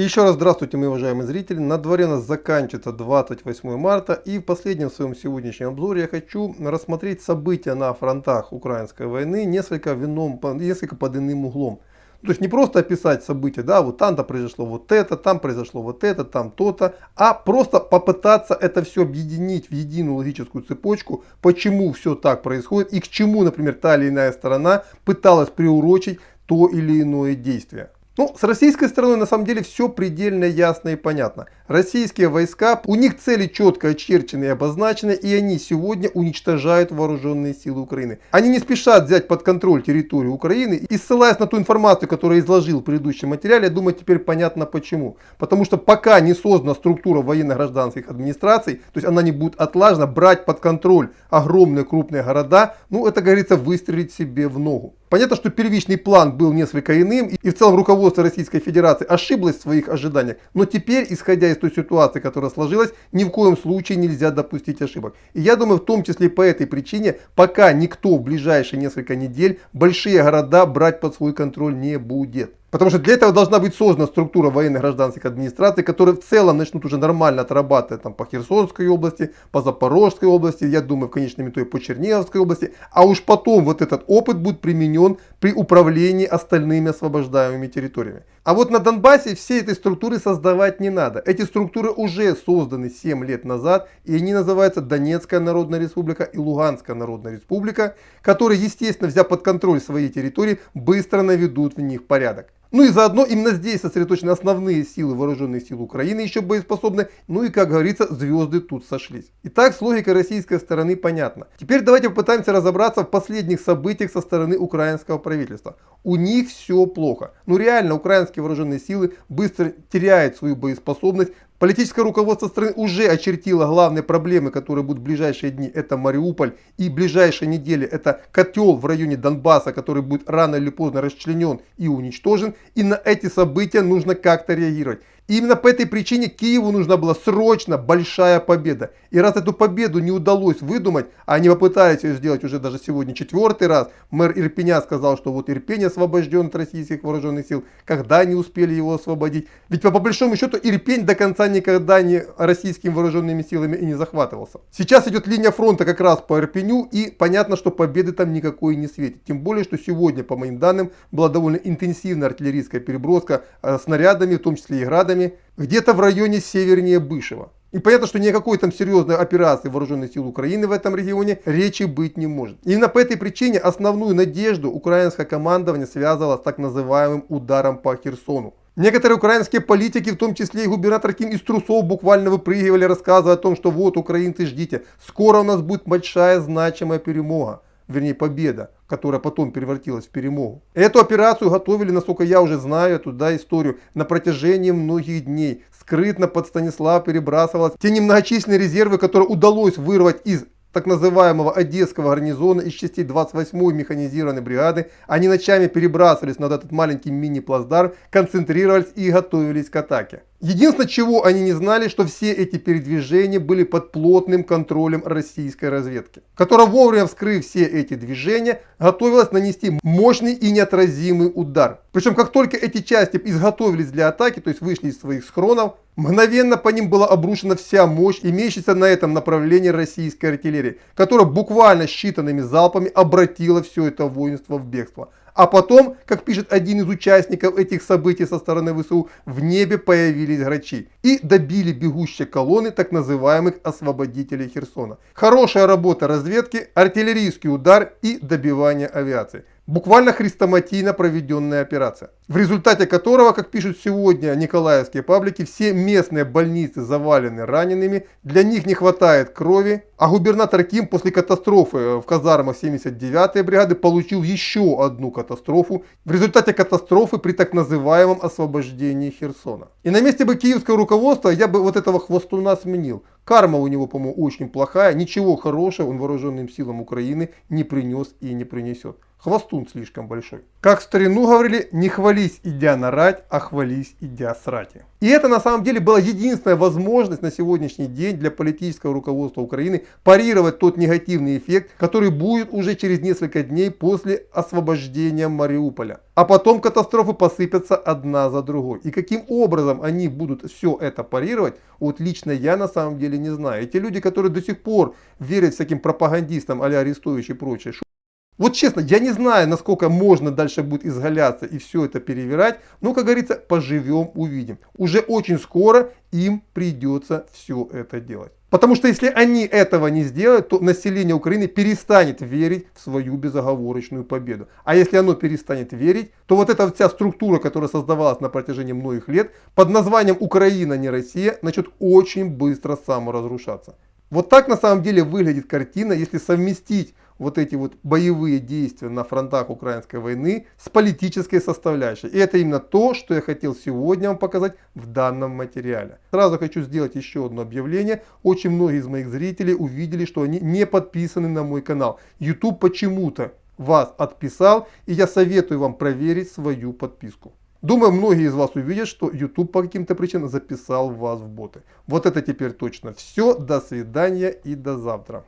Еще раз здравствуйте, мои уважаемые зрители. На дворе у нас заканчивается 28 марта. И в последнем своем сегодняшнем обзоре я хочу рассмотреть события на фронтах украинской войны несколько, вином, несколько под иным углом. То есть не просто описать события, да, вот там-то произошло вот это, там произошло вот это, там то-то, а просто попытаться это все объединить в единую логическую цепочку, почему все так происходит и к чему, например, та или иная сторона пыталась приурочить то или иное действие. Ну, с российской стороны на самом деле все предельно ясно и понятно. Российские войска, у них цели четко очерчены и обозначены, и они сегодня уничтожают вооруженные силы Украины. Они не спешат взять под контроль территорию Украины, и ссылаясь на ту информацию, которую я изложил в предыдущем материале, я думаю, теперь понятно почему. Потому что пока не создана структура военно-гражданских администраций, то есть она не будет отлажена, брать под контроль огромные крупные города, ну это, говорится, выстрелить себе в ногу. Понятно, что первичный план был несколько иным, и в целом руководство Российской Федерации ошиблось в своих ожиданиях. Но теперь, исходя из той ситуации, которая сложилась, ни в коем случае нельзя допустить ошибок. И я думаю, в том числе по этой причине, пока никто в ближайшие несколько недель большие города брать под свой контроль не будет. Потому что для этого должна быть создана структура военно-гражданских администраций, которые в целом начнут уже нормально отрабатывать там, по Херсонской области, по Запорожской области, я думаю, в конечном итоге по Черниговской области. А уж потом вот этот опыт будет применен при управлении остальными освобождаемыми территориями. А вот на Донбассе все этой структуры создавать не надо. Эти структуры уже созданы 7 лет назад, и они называются Донецкая Народная Республика и Луганская Народная Республика, которые, естественно, взяв под контроль свои территории, быстро наведут в них порядок. Ну и заодно именно здесь сосредоточены основные силы вооруженных сил Украины, еще боеспособны. Ну и, как говорится, звезды тут сошлись. Итак, с логикой российской стороны понятна. Теперь давайте попытаемся разобраться в последних событиях со стороны украинского правительства. У них все плохо. Ну реально, украинские вооруженные силы быстро теряют свою боеспособность, Политическое руководство страны уже очертило главные проблемы, которые будут в ближайшие дни. Это Мариуполь и ближайшие недели это котел в районе Донбасса, который будет рано или поздно расчленен и уничтожен. И на эти события нужно как-то реагировать. Именно по этой причине Киеву нужна была срочно большая победа. И раз эту победу не удалось выдумать, а они попытались ее сделать уже даже сегодня четвертый раз, мэр Ирпеня сказал, что вот Ирпень освобожден от российских вооруженных сил, когда они успели его освободить. Ведь по, по большому счету Ирпень до конца никогда не российскими вооруженными силами и не захватывался. Сейчас идет линия фронта как раз по Ирпеню и понятно, что победы там никакой не светит. Тем более, что сегодня, по моим данным, была довольно интенсивная артиллерийская переброска э, снарядами, в том числе и градами где-то в районе севернее Бышева. И понятно, что никакой там серьезной операции вооруженных сил Украины в этом регионе речи быть не может. Именно по этой причине основную надежду украинское командование связывало с так называемым ударом по Херсону. Некоторые украинские политики, в том числе и губернатор Ким из трусов, буквально выпрыгивали, рассказывая о том, что вот, украинцы, ждите, скоро у нас будет большая значимая перемога вернее победа, которая потом превратилась в перемогу. Эту операцию готовили, насколько я уже знаю эту да, историю, на протяжении многих дней. Скрытно под Станислав перебрасывалось те немногочисленные резервы, которые удалось вырвать из так называемого Одесского гарнизона из частей 28-й механизированной бригады. Они ночами перебрасывались над этот маленький мини-плацдарм, концентрировались и готовились к атаке. Единственное, чего они не знали, что все эти передвижения были под плотным контролем российской разведки, которая вовремя вскрыв все эти движения, готовилась нанести мощный и неотразимый удар. Причем, как только эти части изготовились для атаки, то есть вышли из своих схронов, мгновенно по ним была обрушена вся мощь, имеющаяся на этом направлении российской артиллерии, которая буквально считанными залпами обратила все это воинство в бегство. А потом, как пишет один из участников этих событий со стороны ВСУ, в небе появились грачи и добили бегущие колонны так называемых освободителей Херсона. Хорошая работа разведки, артиллерийский удар и добивание авиации. Буквально хрестоматийно проведенная операция, в результате которого, как пишут сегодня николаевские паблики, все местные больницы завалены ранеными, для них не хватает крови, а губернатор Ким после катастрофы в казармах 79-й бригады получил еще одну катастрофу, в результате катастрофы при так называемом освобождении Херсона. И на месте бы киевского руководства я бы вот этого хвостуна сменил. Карма у него, по-моему, очень плохая, ничего хорошего он вооруженным силам Украины не принес и не принесет. Хвостун слишком большой. Как в старину говорили, не хвались идя на рать, а хвались идя срати. И это на самом деле была единственная возможность на сегодняшний день для политического руководства Украины парировать тот негативный эффект, который будет уже через несколько дней после освобождения Мариуполя. А потом катастрофы посыпятся одна за другой. И каким образом они будут все это парировать, вот лично я на самом деле не знаю. Эти люди, которые до сих пор верят всяким пропагандистам а-ля Арестович и прочее, вот честно, я не знаю, насколько можно дальше будет изгаляться и все это перевирать. Но, как говорится, поживем, увидим. Уже очень скоро им придется все это делать. Потому что если они этого не сделают, то население Украины перестанет верить в свою безоговорочную победу. А если оно перестанет верить, то вот эта вся структура, которая создавалась на протяжении многих лет, под названием Украина, не Россия, начнет очень быстро саморазрушаться. Вот так на самом деле выглядит картина, если совместить вот эти вот боевые действия на фронтах украинской войны с политической составляющей. И это именно то, что я хотел сегодня вам показать в данном материале. Сразу хочу сделать еще одно объявление. Очень многие из моих зрителей увидели, что они не подписаны на мой канал. YouTube почему-то вас отписал, и я советую вам проверить свою подписку. Думаю, многие из вас увидят, что YouTube по каким-то причинам записал вас в боты. Вот это теперь точно все. До свидания и до завтра.